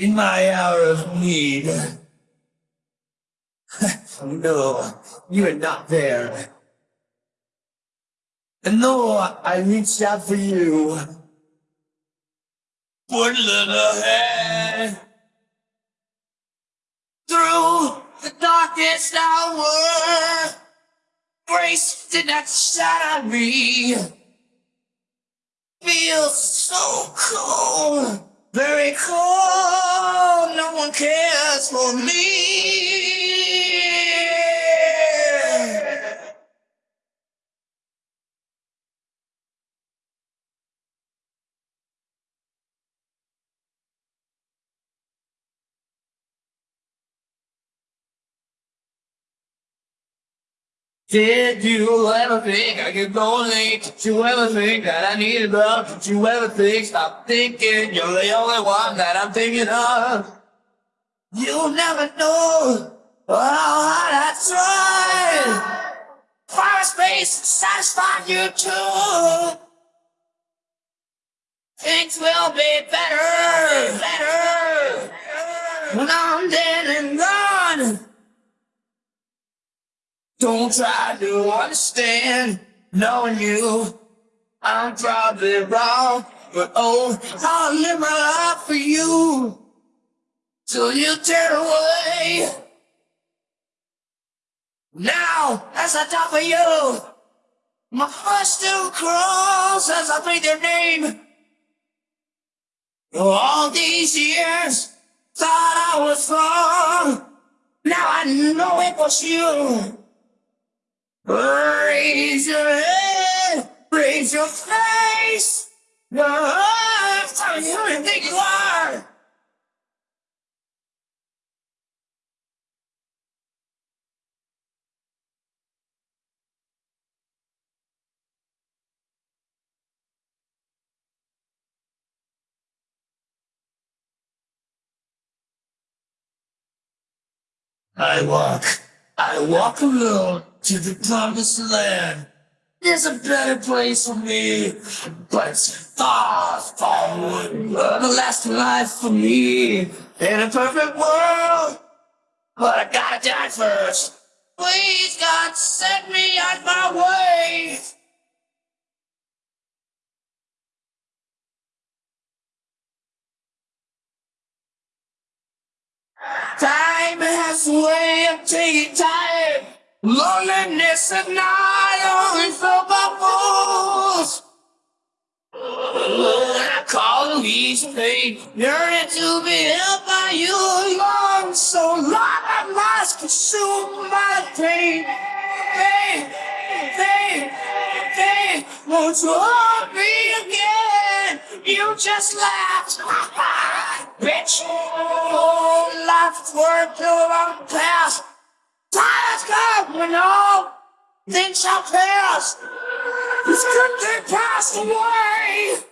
in my hour of need. no, you are not there. And though I reached out for you, one little hand through the darkest hour, grace did not on me. Feels so cold, very cold. No one cares for me. Did you ever think I could go late? Did you ever think that I needed love? Did you ever think, stop thinking you're the only one that I'm thinking of? You'll never know how hard I tried. Fire space satisfied you too. Things will be better, better, when I'm dead and gone. Don't try to understand, knowing you. I'm probably wrong, but oh, I'll live my life for you. Till you tear away. Now, as I die for you, my heart still crawls as I breathe your name. All these years, thought I was wrong. Now I know it was you. Raise your head, raise your face. Tell me who you think you are. I walk, I walk alone to the promised land. There's a better place for me, but it's far, far away. Everlasting life for me in a perfect world. But I gotta die first. Please, God, set me on my way. Time has a way of taking time. Loneliness and I only felt by fools. I call these pain, yearning to be held by you long, so long I must consume my pain. Pain, pain, pain, won't you hold me again? You just laughed, bitch. Oh, life's work till I'm past. You know. Things shall pass. This good thing passed away.